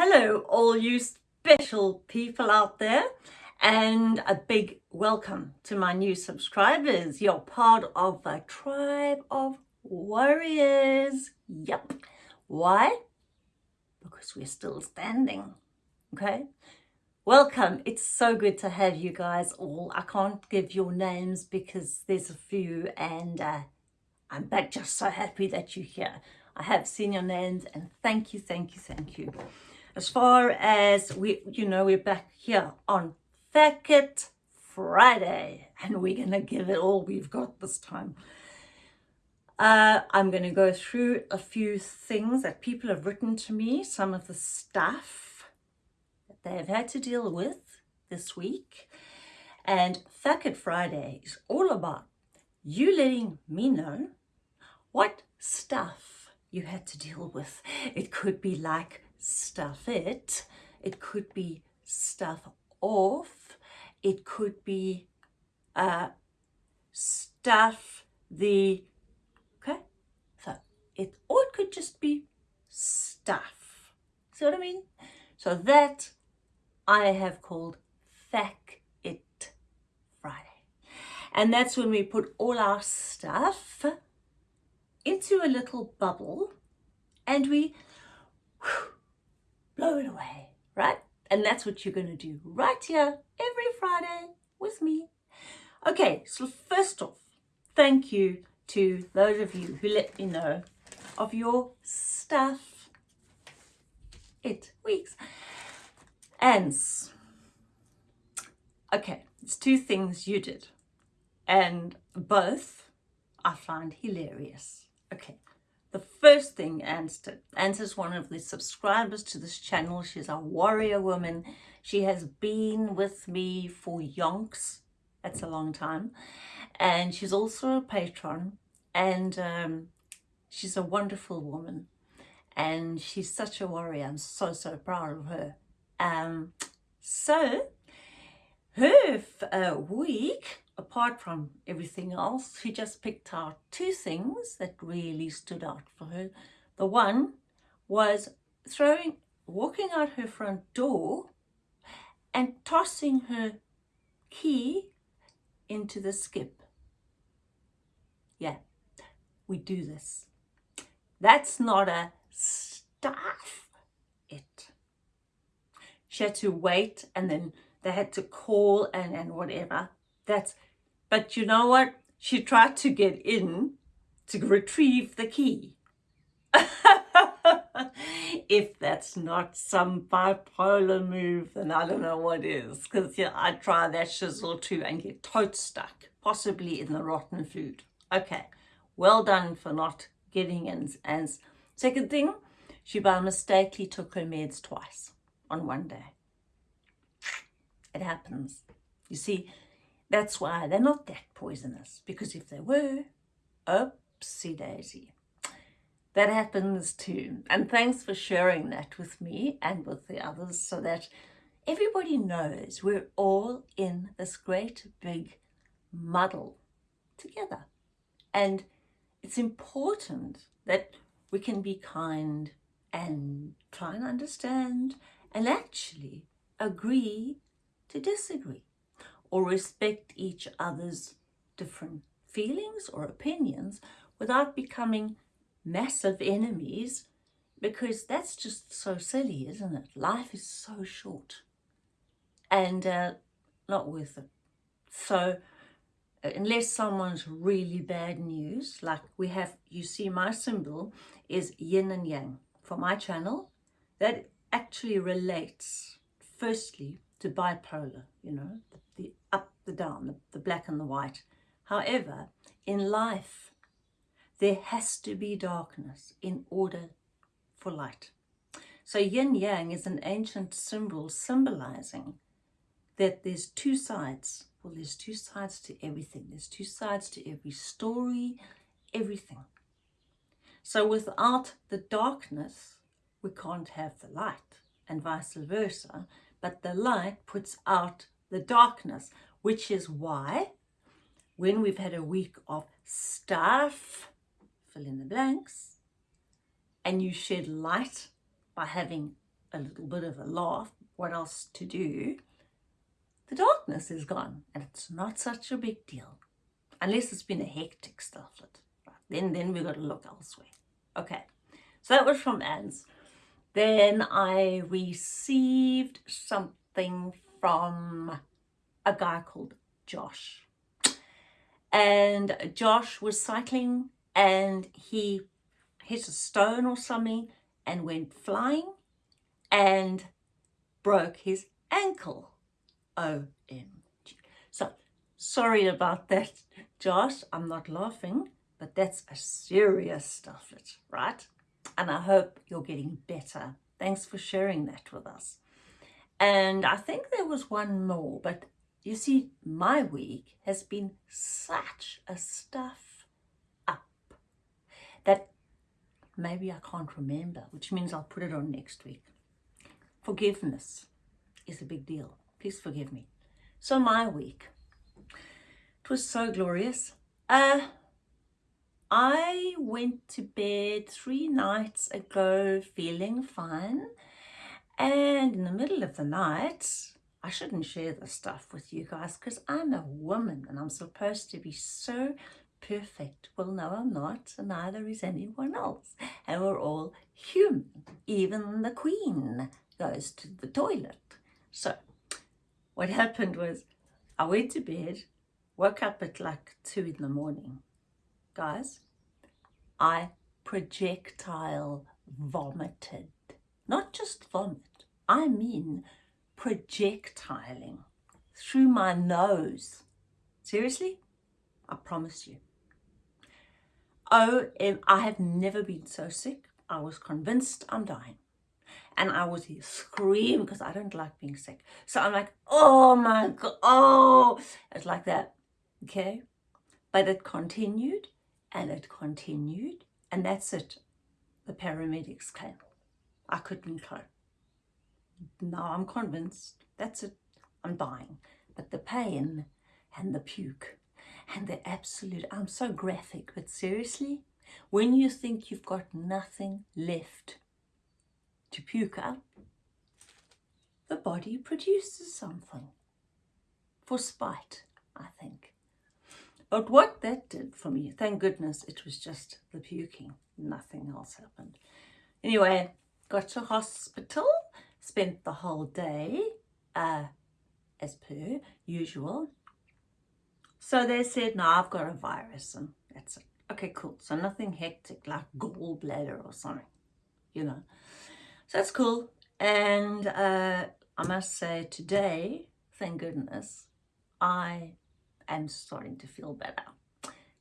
Hello, all you special people out there, and a big welcome to my new subscribers. You're part of a tribe of warriors. Yep. Why? Because we're still standing. Okay? Welcome. It's so good to have you guys all. I can't give your names because there's a few and uh, I'm back just so happy that you're here. I have seen your names and thank you, thank you, thank you. As far as we, you know, we're back here on It Friday and we're going to give it all we've got this time. Uh, I'm going to go through a few things that people have written to me, some of the stuff that they have had to deal with this week. And It Friday is all about you letting me know what stuff you had to deal with. It could be like stuff it, it could be stuff off, it could be uh, stuff the, okay, so it, or it could just be stuff. See what I mean? So that I have called Fact It Friday. And that's when we put all our stuff into a little bubble and we blow it away, right? And that's what you're going to do right here every Friday with me. Okay, so first off, thank you to those of you who let me know of your stuff. It weeks. Ants. Okay, it's two things you did. And both I find hilarious. Okay, the first thing Anne did, is one of the subscribers to this channel. She's a warrior woman. She has been with me for yonks. That's a long time. And she's also a patron. And um, she's a wonderful woman. And she's such a warrior. I'm so, so proud of her. Um, so, her uh, week apart from everything else, she just picked out two things that really stood out for her. The one was throwing, walking out her front door and tossing her key into the skip. Yeah, we do this. That's not a stuff it. She had to wait and then they had to call and, and whatever. That's but you know what? She tried to get in to retrieve the key. if that's not some bipolar move, then I don't know what is. Because yeah, I try that shizzle too and get tote stuck, possibly in the rotten food. Okay, well done for not getting in. And second thing, she by mistakenly took her meds twice on one day. It happens. You see, that's why they're not that poisonous, because if they were, oopsie daisy. That happens too. And thanks for sharing that with me and with the others so that everybody knows we're all in this great big muddle together. And it's important that we can be kind and try and understand and actually agree to disagree or respect each other's different feelings or opinions without becoming massive enemies because that's just so silly, isn't it? Life is so short and uh, not worth it. So uh, unless someone's really bad news, like we have, you see my symbol is yin and yang for my channel, that actually relates firstly to bipolar, you know, the up, the down, the, the black and the white. However, in life, there has to be darkness in order for light. So yin yang is an ancient symbol symbolizing that there's two sides. Well, there's two sides to everything. There's two sides to every story, everything. So without the darkness, we can't have the light and vice versa. But the light puts out the darkness, which is why when we've had a week of stuff, fill in the blanks, and you shed light by having a little bit of a laugh, what else to do? The darkness is gone and it's not such a big deal. Unless it's been a hectic. Right. Then, then we've got to look elsewhere. Okay, so that was from Anne's. Then I received something from a guy called Josh. And Josh was cycling and he hit a stone or something and went flying and broke his ankle. OMG. So, sorry about that, Josh. I'm not laughing, but that's a serious stuff, right? And I hope you're getting better. Thanks for sharing that with us. And I think there was one more, but you see, my week has been such a stuff up that maybe I can't remember, which means I'll put it on next week. Forgiveness is a big deal. Please forgive me. So my week, it was so glorious. Uh, I went to bed three nights ago feeling fine. And in the middle of the night, I shouldn't share this stuff with you guys because I'm a woman and I'm supposed to be so perfect. Well, no, I'm not, and neither is anyone else. And we're all human. Even the queen goes to the toilet. So, what happened was I went to bed, woke up at like two in the morning. Guys, I projectile vomited. Not just vomit, I mean projectiling through my nose. Seriously? I promise you. Oh, I have never been so sick. I was convinced I'm dying. And I was screaming because I don't like being sick. So I'm like, oh my God, oh. It's like that, okay? But it continued and it continued. And that's it. The paramedics came. I couldn't cope. Now I'm convinced. That's it. I'm dying. But the pain and the puke and the absolute, I'm so graphic, but seriously, when you think you've got nothing left to puke up, the body produces something for spite, I think. But what that did for me, thank goodness it was just the puking. Nothing else happened. Anyway, got to hospital spent the whole day uh, as per usual. So they said, no, I've got a virus and that's it. Okay, cool. So nothing hectic like gallbladder or something, you know. So that's cool. And uh, I must say today, thank goodness, I am starting to feel better.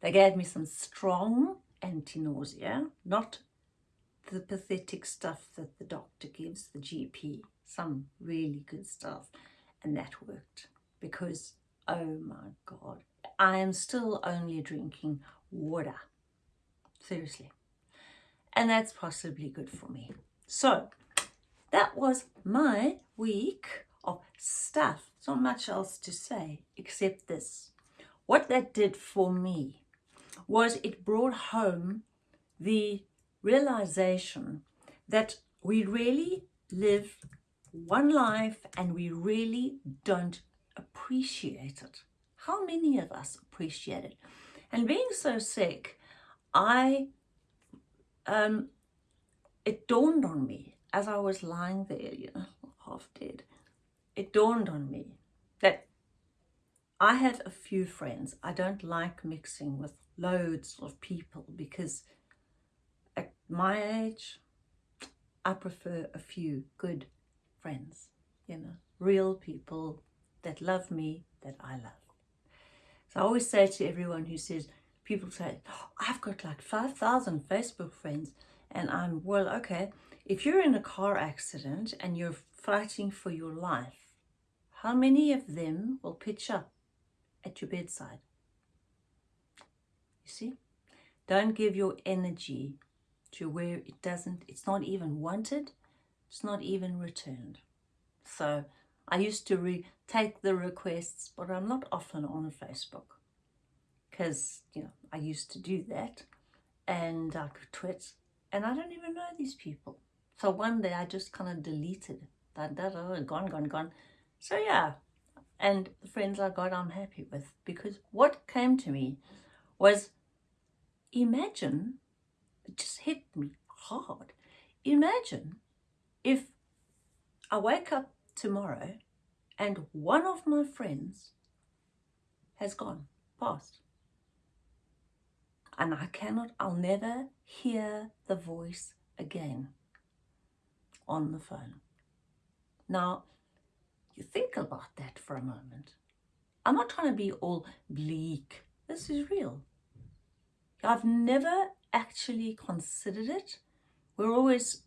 They gave me some strong anti-nausea, not the pathetic stuff that the doctor gives, the GP, some really good stuff. And that worked because, oh my God, I am still only drinking water. Seriously. And that's possibly good for me. So that was my week of stuff. It's Not much else to say except this. What that did for me was it brought home the realization that we really live one life and we really don't appreciate it. How many of us appreciate it? And being so sick, I, um, it dawned on me as I was lying there, you know, half dead, it dawned on me that I have a few friends. I don't like mixing with loads of people because my age, I prefer a few good friends, you know, real people that love me, that I love. So I always say to everyone who says, people say, oh, I've got like 5,000 Facebook friends. And I'm, well, okay, if you're in a car accident and you're fighting for your life, how many of them will pitch up at your bedside? You see? Don't give your energy to where it doesn't, it's not even wanted, it's not even returned. So I used to take the requests, but I'm not often on Facebook because, you know, I used to do that and I could twit and I don't even know these people. So one day I just kind of deleted that, gone, gone, gone. So yeah, and the friends I got, I'm happy with because what came to me was imagine, it just hit me hard. Imagine if I wake up tomorrow and one of my friends has gone, passed. And I cannot, I'll never hear the voice again on the phone. Now, you think about that for a moment. I'm not trying to be all bleak. This is real. I've never actually considered it. We're always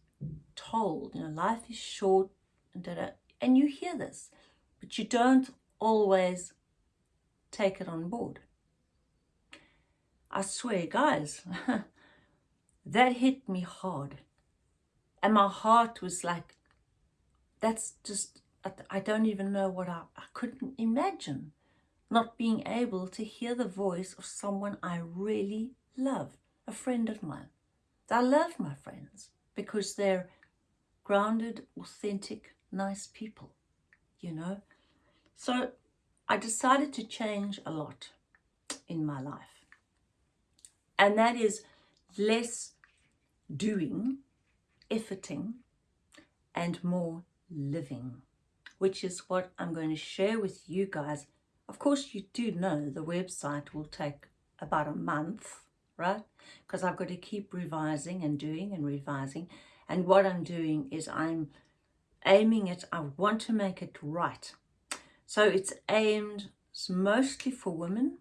told, you know, life is short, and, you hear this, but you don't always take it on board. I swear, guys, that hit me hard. And my heart was like, that's just, I don't even know what I, I couldn't imagine not being able to hear the voice of someone I really love, a friend of mine. I love my friends because they're grounded, authentic, nice people, you know. So I decided to change a lot in my life. And that is less doing, efforting, and more living, which is what I'm going to share with you guys. Of course, you do know the website will take about a month, right? Because I've got to keep revising and doing and revising. And what I'm doing is I'm aiming it, I want to make it right. So it's aimed mostly for women.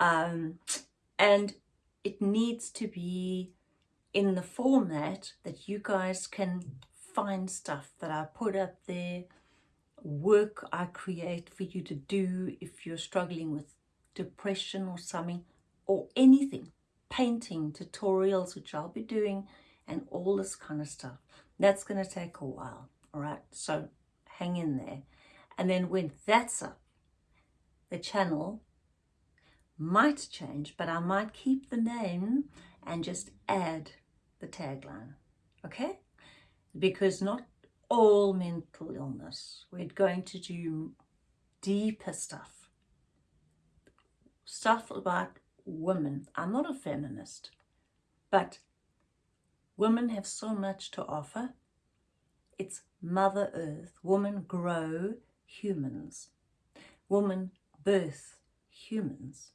Um, and it needs to be in the format that you guys can find stuff that I put up there, work I create for you to do if you're struggling with depression or something, or anything, painting, tutorials, which I'll be doing, and all this kind of stuff. That's going to take a while, all right? So hang in there. And then when that's up, the channel might change, but I might keep the name and just add the tagline, okay? Because not all mental illness, we're going to do deeper stuff. Stuff about women. I'm not a feminist, but women have so much to offer. It's Mother Earth. Women grow humans. Women birth humans.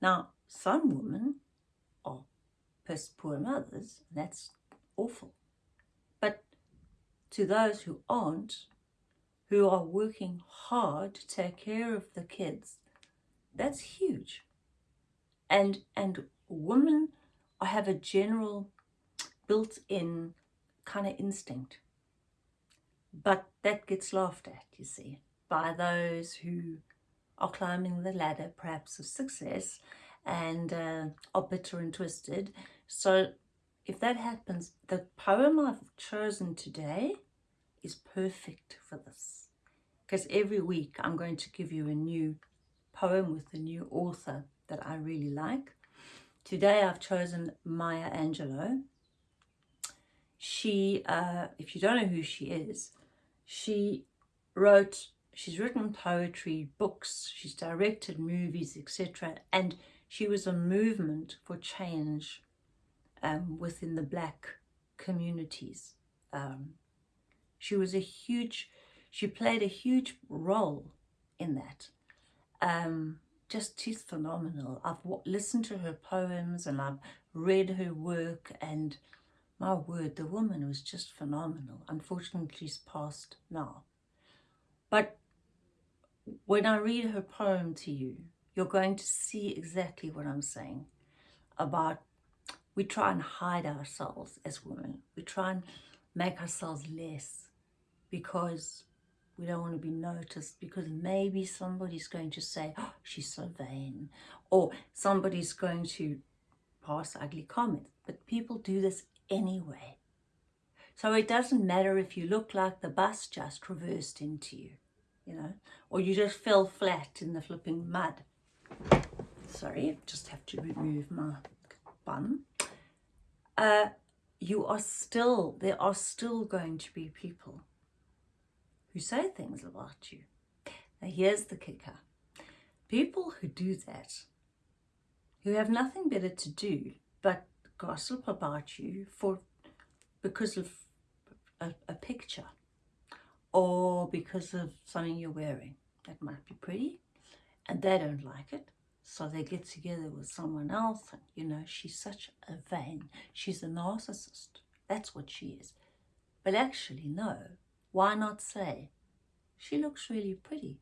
Now, some women are poor mothers, and that's awful. But to those who aren't, who are working hard to take care of the kids, that's huge. And, and women i have a general built-in kind of instinct. But that gets laughed at, you see, by those who are climbing the ladder, perhaps of success, and uh, are bitter and twisted. So if that happens, the poem I've chosen today is perfect for this. Because every week I'm going to give you a new poem with a new author that I really like. Today I've chosen Maya Angelou. She, uh, if you don't know who she is, she wrote She's written poetry, books, she's directed movies, etc. And she was a movement for change um, within the black communities. Um, she was a huge, she played a huge role in that. Um, just she's phenomenal. I've listened to her poems and I've read her work and my word, the woman was just phenomenal. Unfortunately, she's passed now. But when I read her poem to you, you're going to see exactly what I'm saying about we try and hide ourselves as women. We try and make ourselves less because we don't want to be noticed because maybe somebody's going to say, oh, she's so vain. Or somebody's going to pass ugly comments. But people do this anyway. So it doesn't matter if you look like the bus just reversed into you you know, or you just fell flat in the flipping mud. Sorry, just have to remove my bun. Uh, you are still, there are still going to be people who say things about you. Now here's the kicker. People who do that, who have nothing better to do but gossip about you for because of a, a picture or because of something you're wearing that might be pretty and they don't like it so they get together with someone else and you know she's such a vain she's a narcissist that's what she is but actually no why not say? She looks really pretty.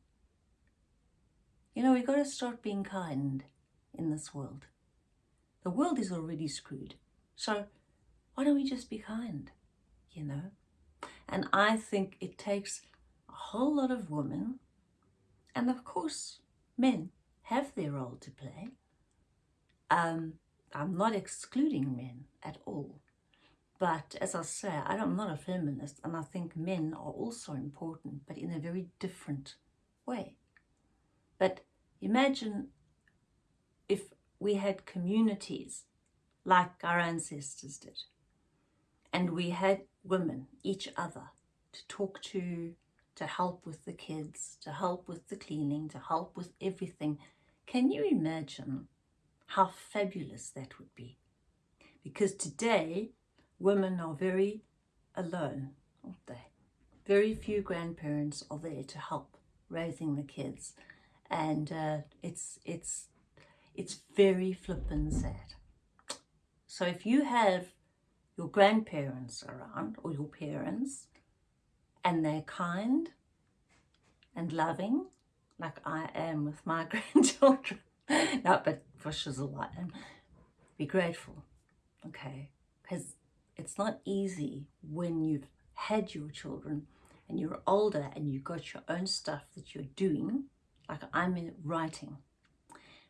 You know we got to start being kind in this world. The world is already screwed. So why don't we just be kind you know? And I think it takes a whole lot of women, and of course men have their role to play. Um, I'm not excluding men at all. But as I say, I'm not a feminist and I think men are also important, but in a very different way. But imagine if we had communities like our ancestors did, and we had women, each other, to talk to, to help with the kids, to help with the cleaning, to help with everything. Can you imagine how fabulous that would be? Because today, women are very alone, aren't they? Very few grandparents are there to help raising the kids. And uh, it's, it's, it's very flippin' sad. So if you have your grandparents around or your parents and they're kind and loving like I am with my grandchildren. no, but for shizzle I am. Be grateful, okay? Because it's not easy when you've had your children and you're older and you've got your own stuff that you're doing, like I'm in writing.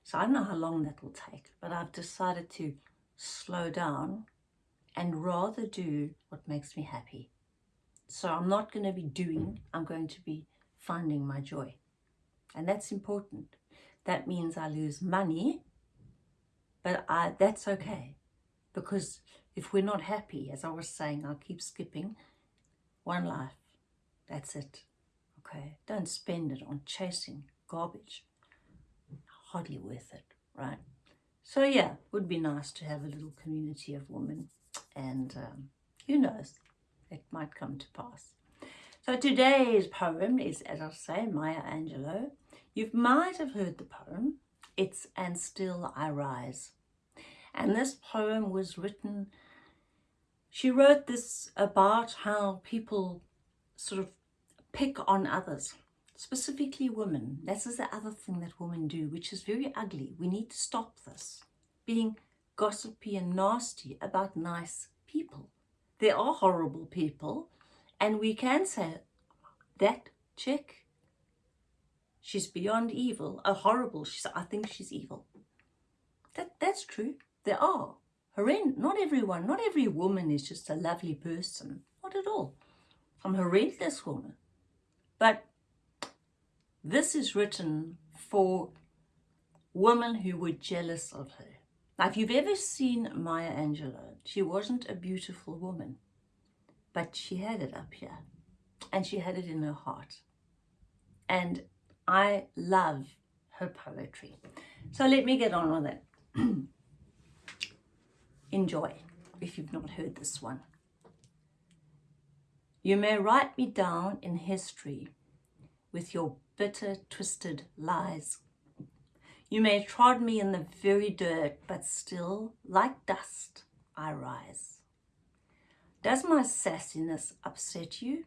So I don't know how long that will take, but I've decided to slow down and rather do what makes me happy. So I'm not going to be doing, I'm going to be finding my joy. And that's important. That means I lose money, but I, that's okay. Because if we're not happy, as I was saying, I'll keep skipping, one life, that's it. Okay, don't spend it on chasing garbage. Hardly worth it, right? So yeah, would be nice to have a little community of women and um, who knows, it might come to pass. So today's poem is, as I say, Maya Angelou. You might have heard the poem. It's And Still I Rise. And this poem was written, she wrote this about how people sort of pick on others, specifically women. This is the other thing that women do, which is very ugly. We need to stop this, being gossipy and nasty about nice people. There are horrible people and we can say that chick, she's beyond evil, a horrible, she's, I think she's evil. That, that's true. There are. Horrend not everyone, not every woman is just a lovely person. Not at all. I'm a horrendous woman. But this is written for women who were jealous of her. Now, if you've ever seen Maya Angelou, she wasn't a beautiful woman, but she had it up here and she had it in her heart. And I love her poetry. So let me get on with it. Enjoy, if you've not heard this one. You may write me down in history with your bitter, twisted lies you may trod me in the very dirt, but still, like dust, I rise. Does my sassiness upset you?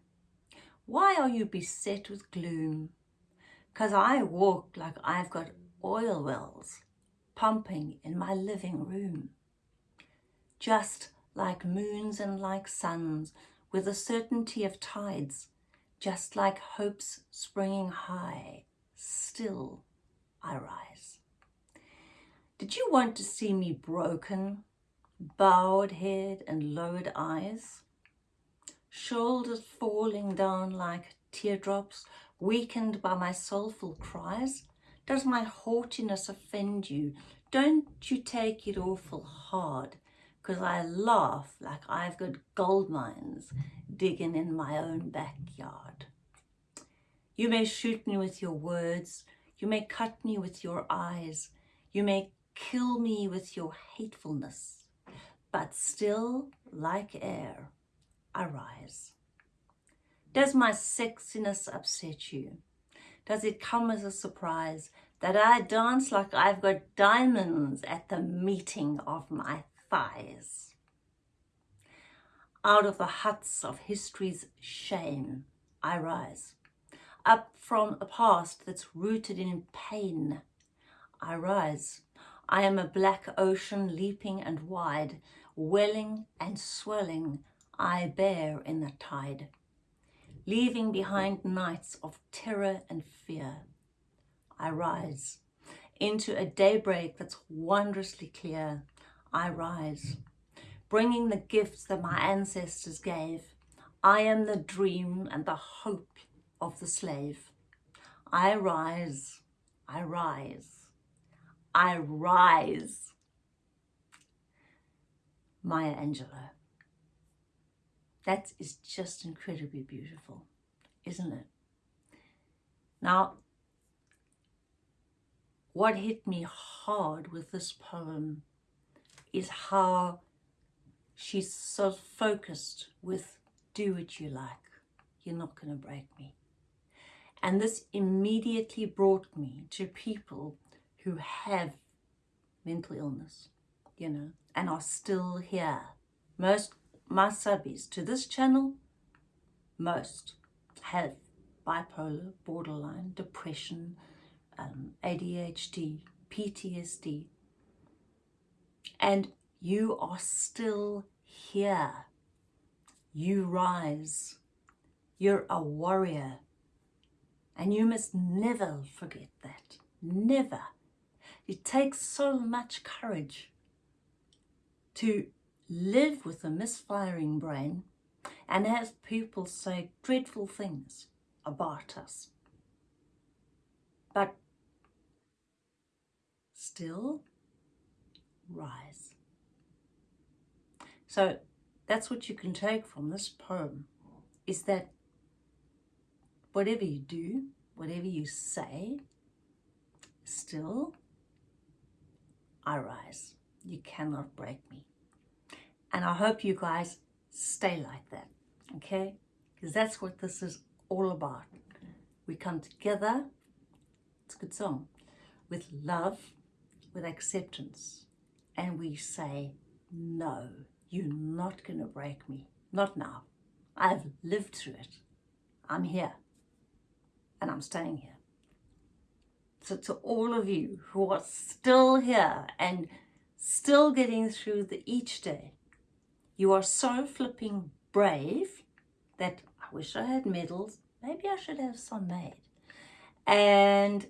Why are you beset with gloom? Cause I walk like I've got oil wells pumping in my living room. Just like moons and like suns, with the certainty of tides, just like hopes springing high, still I rise. Did you want to see me broken, bowed head and lowered eyes? Shoulders falling down like teardrops, weakened by my soulful cries? Does my haughtiness offend you? Don't you take it awful hard because I laugh like I've got gold mines digging in my own backyard. You may shoot me with your words, you may cut me with your eyes, you may kill me with your hatefulness, but still, like air, I rise. Does my sexiness upset you? Does it come as a surprise that I dance like I've got diamonds at the meeting of my thighs? Out of the huts of history's shame, I rise. Up from a past that's rooted in pain, I rise. I am a black ocean leaping and wide, welling and swelling, I bear in the tide leaving behind nights of terror and fear. I rise into a daybreak that's wondrously clear. I rise, bringing the gifts that my ancestors gave. I am the dream and the hope of the slave. I rise, I rise, I rise. Maya Angelou. That is just incredibly beautiful, isn't it? Now, what hit me hard with this poem is how she's so focused with do what you like. You're not going to break me. And this immediately brought me to people who have mental illness, you know, and are still here. Most my subbies to this channel, most have bipolar, borderline, depression, um, ADHD, PTSD, and you are still here. You rise. You're a warrior. And you must never forget that. Never. It takes so much courage to live with a misfiring brain and have people say dreadful things about us. But still rise. So that's what you can take from this poem is that whatever you do, whatever you say, still I rise. You cannot break me. And I hope you guys stay like that, okay? Because that's what this is all about. We come together, it's a good song, with love, with acceptance, and we say, no, you're not going to break me. Not now. I've lived through it. I'm here. And I'm staying here. So to all of you who are still here and still getting through the each day, you are so flipping brave that I wish I had medals. Maybe I should have some made. And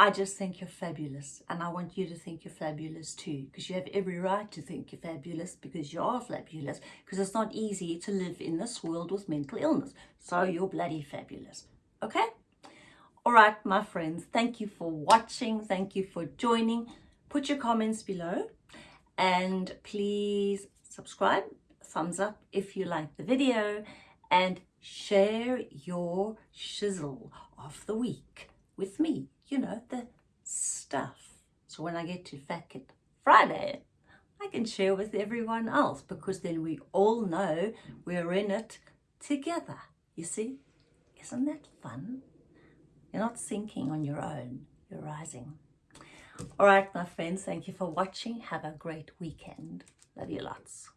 I just think you're fabulous. And I want you to think you're fabulous too. Because you have every right to think you're fabulous because you are fabulous. Because it's not easy to live in this world with mental illness. So you're bloody fabulous. Okay? All right, my friends. Thank you for watching. Thank you for joining. Put your comments below. And please subscribe, thumbs up if you like the video, and share your shizzle of the week with me. You know, the stuff. So when I get to Fat Friday, I can share with everyone else because then we all know we're in it together. You see? Isn't that fun? You're not sinking on your own. You're rising. All right, my friends, thank you for watching. Have a great weekend. Love you lots.